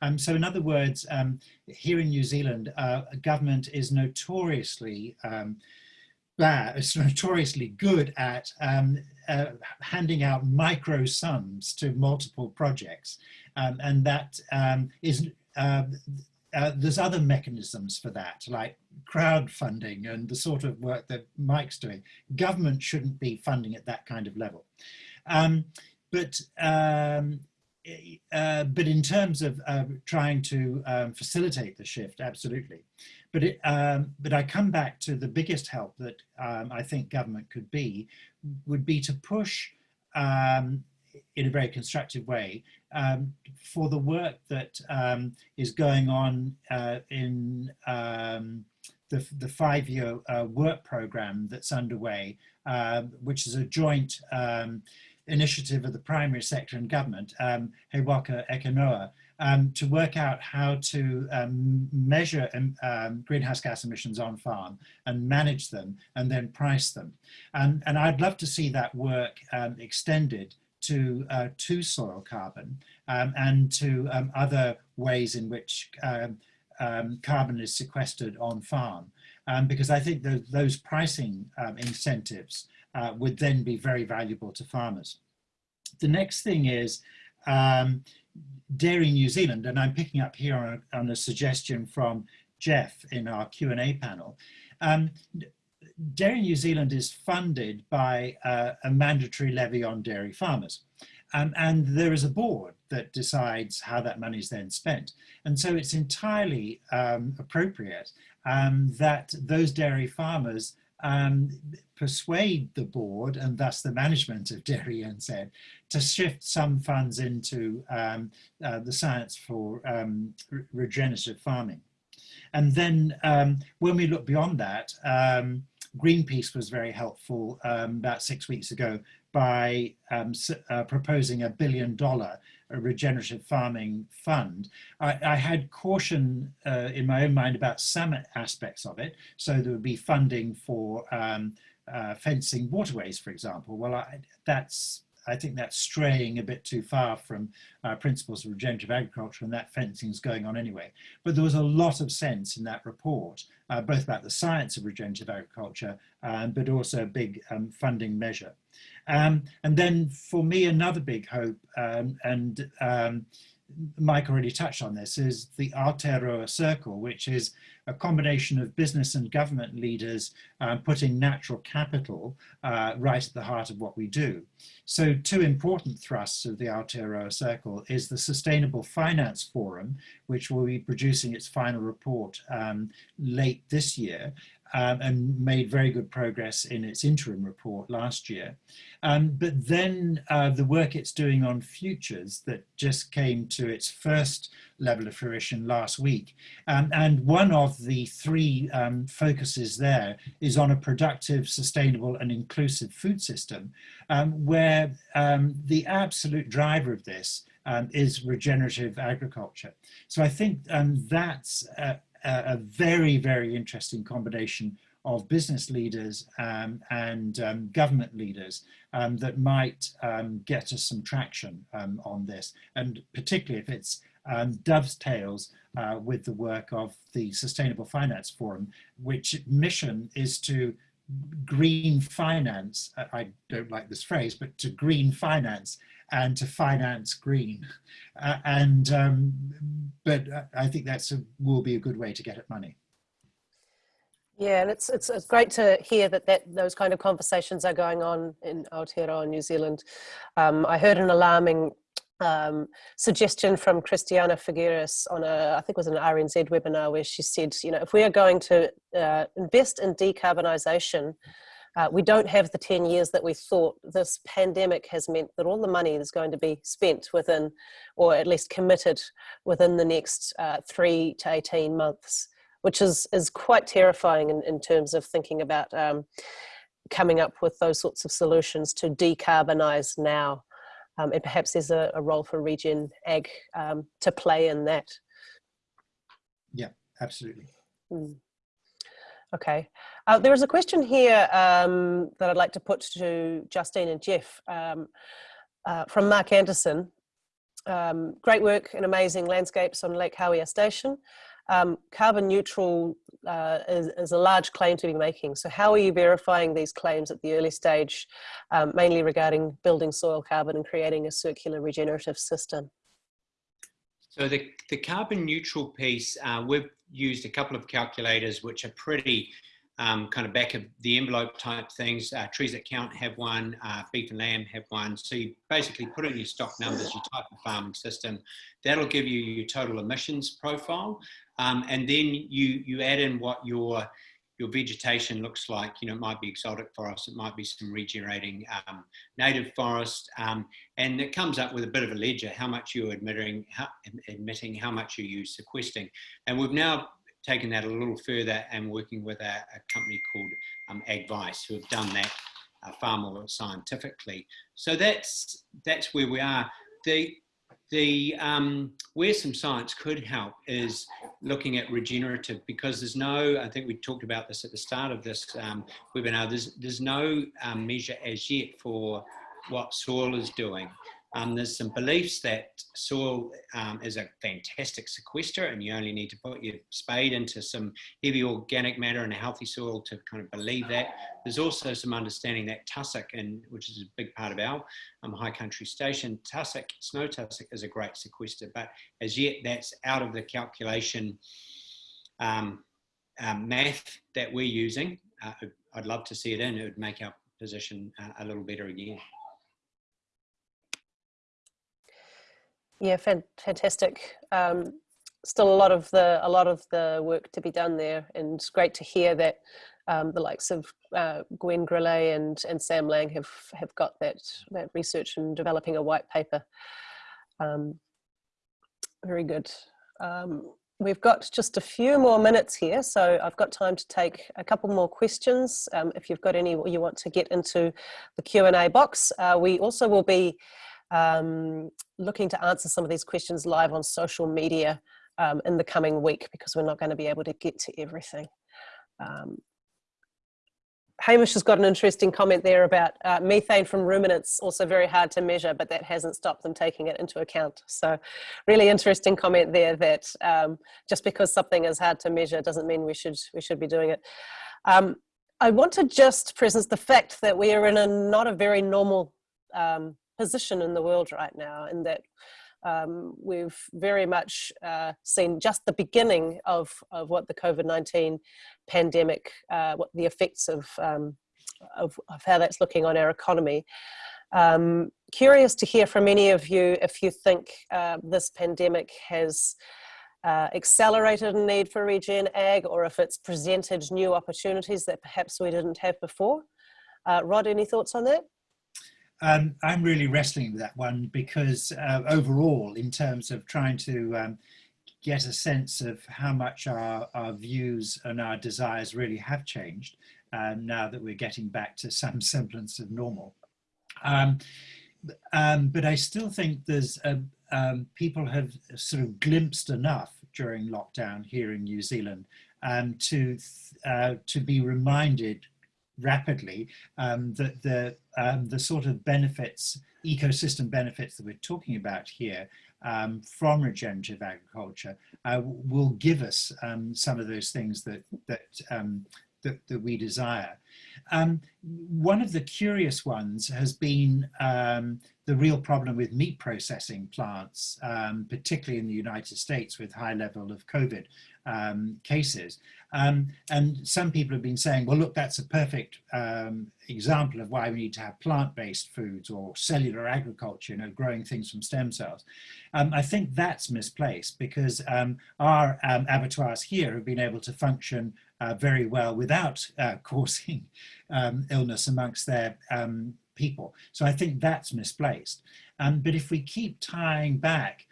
Um, so in other words, um, here in New Zealand, uh, government is notoriously um, bad, it's notoriously good at um, uh, handing out micro sums to multiple projects. Um, and that um, is, uh, uh, there's other mechanisms for that, like crowdfunding and the sort of work that Mike's doing. Government shouldn't be funding at that kind of level. Um, but um, uh, but in terms of uh, trying to facilitate the shift, absolutely. But, it, um, but I come back to the biggest help that um, I think government could be, would be to push um, in a very constructive way um, for the work that um, is going on uh, in um, the, the five-year uh, work program that's underway, uh, which is a joint initiative of the primary sector and government, um, He Waka Eke Noa, um, to work out how to um, measure um, um, greenhouse gas emissions on farm and manage them and then price them. And, and I'd love to see that work um, extended to, uh, to soil carbon and to other ways in which carbon is sequestered on farm. because I think those, those pricing incentives uh, would then be very valuable to farmers. The next thing is um, Dairy New Zealand, and I'm picking up here on a, on a suggestion from Jeff in our Q&A panel. Um, Dairy New Zealand is funded by uh, a mandatory levy on dairy farmers. Um, and there is a board that decides how that money is then spent. And so it's entirely um, appropriate um, that those dairy farmers um, persuade the board and thus the management of Dairy NZ to shift some funds into um, uh, the science for um, re regenerative farming. And then um, when we look beyond that, um, Greenpeace was very helpful um, about six weeks ago by uh, proposing a billion dollar a regenerative farming fund. I, I had caution uh, in my own mind about some aspects of it. So there would be funding for um, uh, fencing waterways, for example. Well, I, that's I think that's straying a bit too far from uh, principles of regenerative agriculture and that fencing is going on anyway. But there was a lot of sense in that report, uh, both about the science of regenerative agriculture, um, but also a big um, funding measure. Um, and then for me, another big hope, um, and um, Mike already touched on this, is the Aotearoa Circle, which is a combination of business and government leaders um, putting natural capital uh, right at the heart of what we do. So two important thrusts of the Aotearoa Circle is the Sustainable Finance Forum, which will be producing its final report um, late this year, um, and made very good progress in its interim report last year. Um, but then uh, the work it's doing on futures that just came to its first level of fruition last week. Um, and one of the three um, focuses there is on a productive, sustainable and inclusive food system um, where um, the absolute driver of this um, is regenerative agriculture. So I think that's a, a, very, very interesting combination of business leaders um, and um, government leaders um, that might get us some traction on this. And particularly if it's um, dovetails uh, with the work of the Sustainable Finance Forum, which mission is to green finance, I don't like this phrase, but to green finance and to finance green. Uh, and, um, but I think that's will be a good way to get at money. Yeah, and it's, it's, it's great to hear that, that those kind of conversations are going on in Aotearoa, New Zealand. Um, I heard an alarming um, suggestion from Christiana Figueres on a, I think it was an RNZ webinar where she said, you know, if we are going to uh, invest in decarbonisation, uh, we don't have the 10 years that we thought. This pandemic has meant that all the money is going to be spent within, or at least committed within the next uh, three to 18 months, which is, is quite terrifying in, in terms of thinking about um, coming up with those sorts of solutions to decarbonize now. Um, and perhaps there's a, a, role for regen Ag um, to play in that. Yeah, absolutely. Mm. Okay. Uh, there is a question here um, that I'd like to put to Justine and Geoff um, uh, from Mark Anderson. Um, great work and amazing landscapes on Lake Hawea Station. Um, carbon neutral uh, is, is, a large claim to be making. So how are you verifying these claims at the early stage, um, mainly regarding building soil carbon and creating a circular regenerative system? So the, the carbon neutral piece, uh, we've used a couple of calculators which are pretty um, kind of back of the envelope type things. Uh, trees that count have one, uh, beef and lamb have one. So you basically put in your stock numbers, your type of farming system. That'll give you your total emissions profile. Um, and then you, you add in what your your vegetation looks like, you know, it might be exotic forest, it might be some regenerating um, native forest, um, and it comes up with a bit of a ledger, how much you're admitting how, emitting, how much are you sequestering. And we've now taken that a little further and working with a, a company called um, who have done that uh, far more scientifically. So that's, that's where we are. The, the um, where some science could help is looking at regenerative because there's no, I think we talked about this at the start of this um, webinar, there's, there's no um, measure as yet for what soil is doing. Um, there's some beliefs that soil um, is a fantastic sequester and you only need to put your spade into some heavy organic matter in a healthy soil to kind of believe that. There's also some understanding that tussock, and which is a big part of our um, high country station, tussock, snow tussock is a great sequester, but as yet that's out of the calculation um, math that we're using. Uh, I'd love to see it in, it would make our position uh, a little better again. Yeah, fantastic. Um, still a lot of the a lot of the work to be done there, and it's great to hear that um, the likes of uh, Gwen Grelet and and Sam Lang have have got that that research and developing a white paper. Um, very good. Um, we've got just a few more minutes here, so I've got time to take a couple more questions. Um, if you've got any you want to get into the Q and A box, uh, we also will be um, looking to answer some of these questions live on social media um, in the coming week because we're not going to be able to get to everything. Um, Hamish has got an interesting comment there about uh, methane from ruminants, also very hard to measure, but that hasn't stopped them taking it into account. So really interesting comment there that um, just because something is hard to measure doesn't mean we should, we should be doing it. Um, I want to just present the fact that we are in a not a very normal um, position in the world right now and that um, we've very much uh, seen just the beginning of, of what the COVID-19 pandemic, uh, what the effects of, um, of, of, how that's looking on our economy. Um, curious to hear from any of you if you think uh, this pandemic has uh, accelerated a need for regen ag or if it's presented new opportunities that perhaps we didn't have before. Uh, Rod, any thoughts on that? Um, I'm really wrestling with that one because uh, overall, in terms of trying to um, get a sense of how much our, our views and our desires really have changed um, now that we're getting back to *laughs* some semblance of normal. Um, um, but I still think there's a, um, people have sort of glimpsed enough during lockdown here in New Zealand to uh, to be reminded rapidly um, that the, um, the sort of benefits, ecosystem benefits that we're talking about here um, from regenerative agriculture uh, will give us um, some of those things that, that, um, that, that, we desire. Um, one of the curious ones has been the real problem with meat processing plants, particularly in the United States with high level of COVID um, cases. Um, and some people have been saying, well, look, that's a perfect um, example of why we need to have plant-based foods or cellular agriculture, you know, growing things from stem cells. Um, I think that's misplaced because um, our um, abattoirs here have been able to function uh, very well without uh, *laughs* causing illness amongst their people. So I think that's misplaced. but if we keep tying back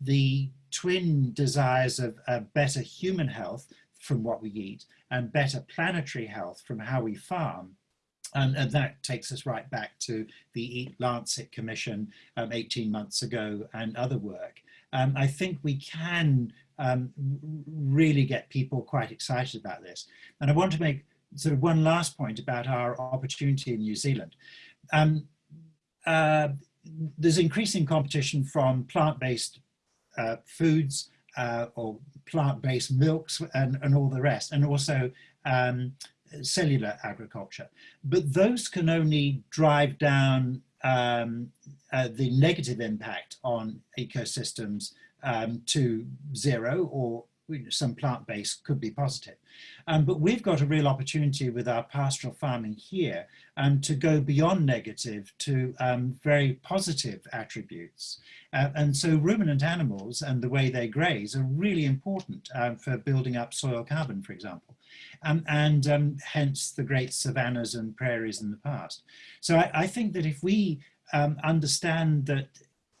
the twin desires of uh, better human health from what we eat and better planetary health from how we farm. And, and that takes us right back to the Eat Lancet Commission um, 18 months ago and other work. Um, I think we can um, really get people quite excited about this. And I want to make sort of one last point about our opportunity in New Zealand. Um, uh, there's increasing competition from plant-based uh, foods uh, or plant-based milks and, and all the rest, and also um, cellular agriculture. But those can only drive down um, uh, the negative impact on ecosystems um, to zero or some plant-based could be positive. Um, but we've got a real opportunity with our pastoral farming here um, to go beyond negative to um, very positive attributes. Uh, and so ruminant animals and the way they graze are really important um, for building up soil carbon, for example. Um, and um, hence the great savannas and prairies in the past. So I, I think that if we understand that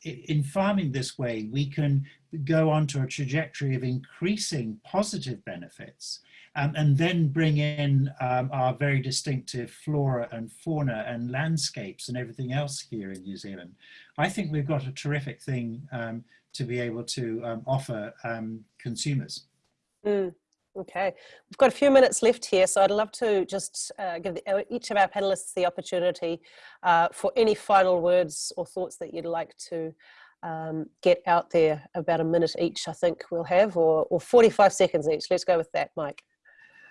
in farming this way, we can go onto a trajectory of increasing positive benefits um, and then bring in um, our very distinctive flora and fauna and landscapes and everything else here in New Zealand. I think we've got a terrific thing um, to be able to um, offer um, consumers. Mm. Okay, we've got a few minutes left here, so I'd love to just uh, give the, uh, each of our panelists the opportunity uh, for any final words or thoughts that you'd like to um, get out there. About a minute each, I think we'll have, or, or 45 seconds each. Let's go with that, Mike.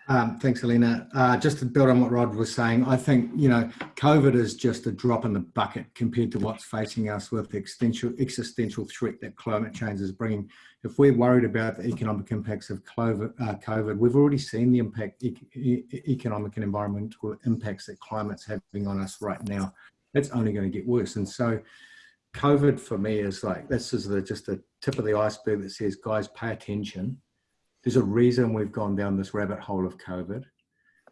Um, thanks, Alina. Uh, just to build on what Rod was saying, I think, you know, COVID is just a drop in the bucket compared to what's facing us with the existential, existential threat that climate change is bringing. If we're worried about the economic impacts of COVID, uh, COVID we've already seen the impact, economic and environmental impacts that climate's having on us right now. It's only going to get worse. And so COVID for me is like, this is the, just the tip of the iceberg that says, guys, pay attention there's a reason we've gone down this rabbit hole of COVID.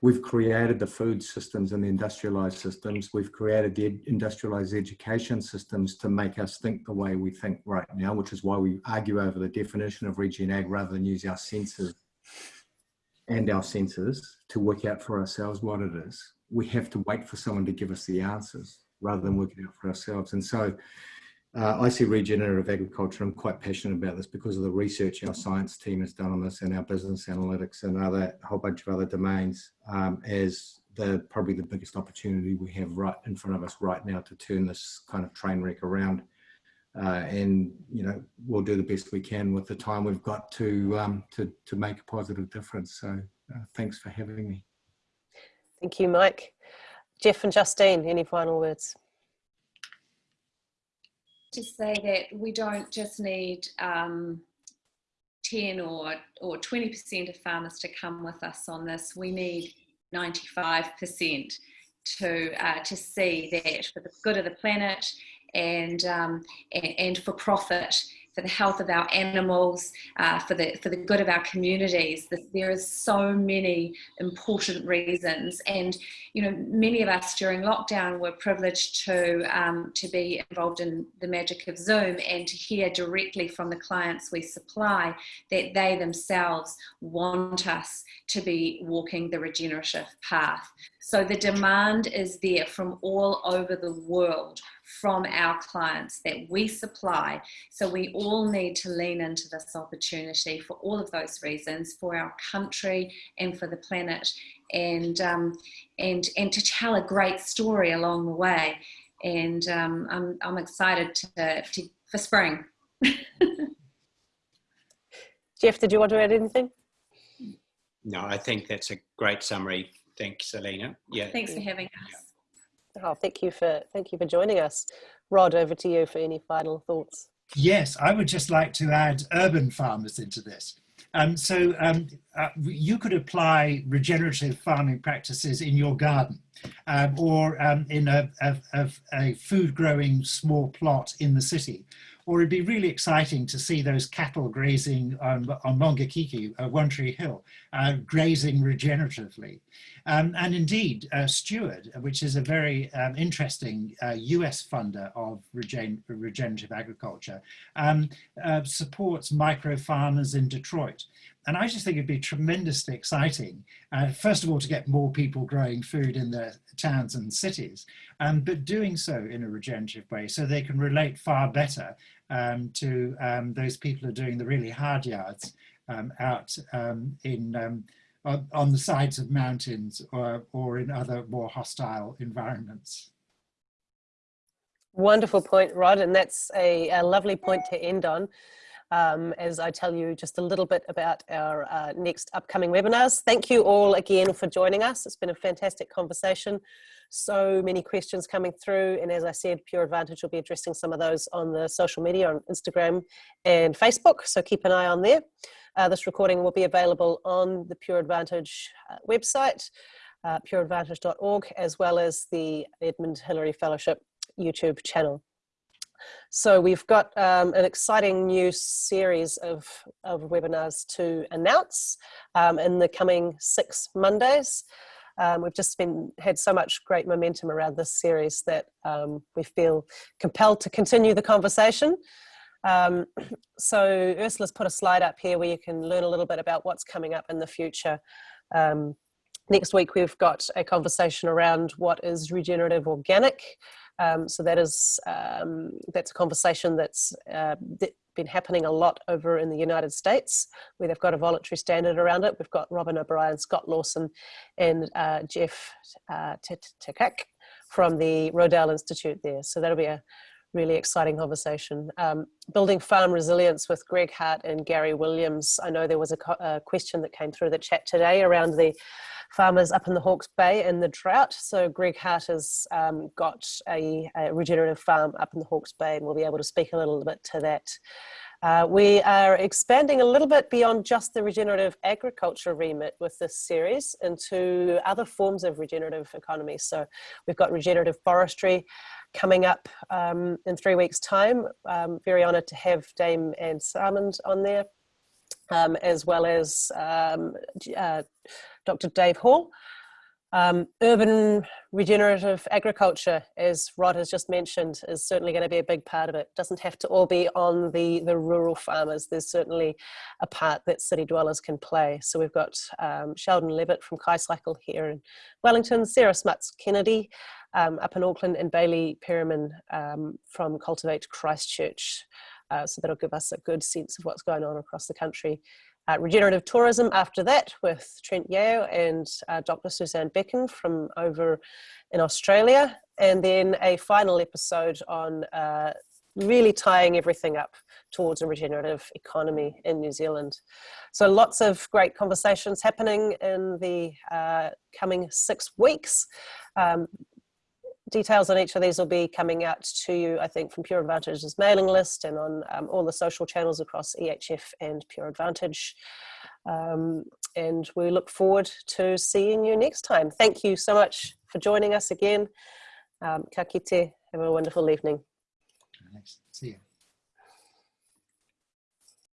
We've created the food systems and the industrialized systems. We've created the industrialized education systems to make us think the way we think right now, which is why we argue over the definition of regen ag rather than use our senses and our senses to work out for ourselves what it is. We have to wait for someone to give us the answers rather than working out for ourselves. And so uh, I see regenerative agriculture. I'm quite passionate about this because of the research our science team has done on this and our business analytics and other a whole bunch of other domains um, as the probably the biggest opportunity we have right in front of us right now to turn this kind of train wreck around. Uh, and you know we'll do the best we can with the time we've got to um, to to make a positive difference. So uh, thanks for having me. Thank you, Mike. Geoff and Justine, any final words? To say that we don't just need um, 10 or or 20% of farmers to come with us on this. We need 95% to uh, to see that for the good of the planet and um, and, and, for profit for the health of our animals, uh, for the for the good of our communities. There is so many important reasons, and you know, many of us during lockdown were privileged to um, to be involved in the magic of Zoom and to hear directly from the clients we supply that they themselves want us to be walking the regenerative path. So the demand is there from all over the world from our clients that we supply. So we all need to lean into this opportunity for all of those reasons, for our country and for the planet, and um, and and to tell a great story along the way. And um, I'm I'm excited to, to for spring. *laughs* Geoff, did you want to add anything? No, I think that's a great summary. Thanks, Alina. Yeah. Thanks for having us. Oh, thank you for thank you for joining us. Rod, over to you for any final thoughts. Yes, I would just like to add urban farmers into this. Um, so um, uh, you could apply regenerative farming practices in your garden um, or um, in a, a, a, food growing small plot in the city. Or it'd be really exciting to see those cattle grazing on, on Maungakiekie, uh, One Tree Hill, uh, grazing regeneratively. Um, and indeed, uh, Steward, which is a very um, interesting uh, US funder of regen regenerative agriculture, um, uh, supports micro farmers in Detroit. And I just think it'd be tremendously exciting, uh, first of all, to get more people growing food in their towns and cities, um, but doing so in a regenerative way so they can relate far better um, to um, those people who are doing the really hard yards out in on, on the sides of mountains or, or in other more hostile environments. Wonderful point, Rod, and that's a, a lovely point to end on. Um, as I tell you just a little bit about our uh, next upcoming webinars. Thank you all again for joining us. It's been a fantastic conversation. So many questions coming through. And as I said, Pure Advantage will be addressing some of those on the social media on Instagram and Facebook. So keep an eye on there. Uh, this recording will be available on the Pure Advantage uh, website, uh, pureadvantage.org, as well as the Edmund Hillary Fellowship YouTube channel. So we've got um, an exciting new series of, of webinars to announce um, in the coming six Mondays. Um, we've just been had so much great momentum around this series that um, we feel compelled to continue the conversation. Um, *clears throat* so Ursula's put a slide up here where you can learn a little bit about what's coming up in the future. Um, next week we've got a conversation around what is regenerative organic. Um, so that is um, that's a conversation that's uh, been happening a lot over in the United States, where they've got a voluntary standard around it. We've got Robyn O'Brien, Scott Lawson, and uh, Jeff uh, Tkach from the Rodale Institute there. So that'll be a really exciting conversation. Um, building farm resilience with Greg Hart and Gary Williams. I know there was a, a, question that came through the chat today around the farmers up in the Hawke's Bay and the drought. So Greg Hart has um, got a, a, regenerative farm up in the Hawke's Bay and we'll be able to speak a little bit to that. Uh, we are expanding a little bit beyond just the regenerative agriculture remit with this series into other forms of regenerative economy. So we've got regenerative forestry, coming up um, in three weeks time. Um, very honoured to have Dame Anne Salmond on there, um, as well as um, uh, Dr. Dave Hall. Um, urban regenerative agriculture, as Rod has just mentioned, is certainly going to be a big part of it. Doesn't have to all be on the, the rural farmers. There's certainly a part that city dwellers can play. So we've got um, Sheldon Levitt from KaiCycle here in Wellington, Sarah Smuts Kennedy um, up in Auckland, and Bailey Peryman um, from Cultivate Christchurch. Uh, so that'll give us a good sense of what's going on across the country. uh, regenerative tourism after that with Trent Yeo and uh, Dr. Susanne Becken from over in Australia. And then a final episode on uh, really tying everything up towards a regenerative economy in New Zealand. So lots of great conversations happening in the uh, coming six weeks. Um, details on each of these will be coming out to you, I think, from Pure Advantage's mailing list and on um, all the social channels across EHF and Pure Advantage. Um, and we look forward to seeing you next time. Thank you so much for joining us again. Um, ka kite. Have a wonderful evening. Nice. See you.